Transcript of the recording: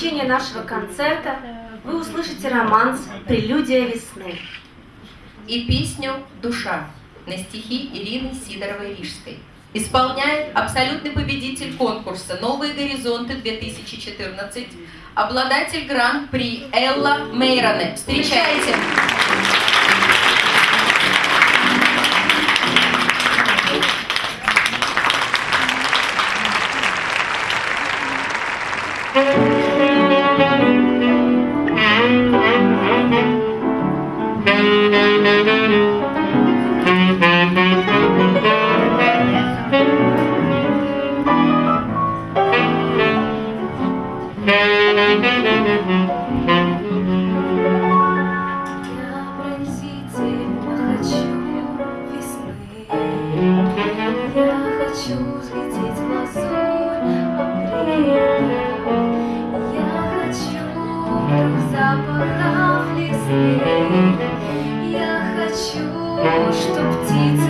заключение нашего концерта вы услышите романс «Прелюдия весны». И песню «Душа» на стихи Ирины Сидоровой-Рижской. Исполняет абсолютный победитель конкурса «Новые горизонты-2014», обладатель гран-при Элла Мейроне. Встречайте! Запахов лесных Я хочу, чтоб птицы